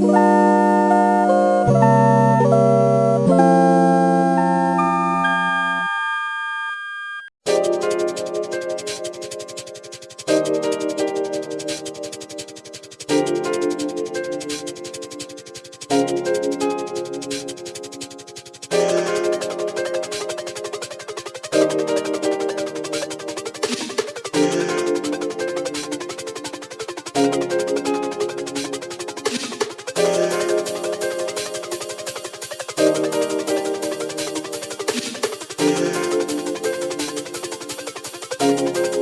Bye. Son, son.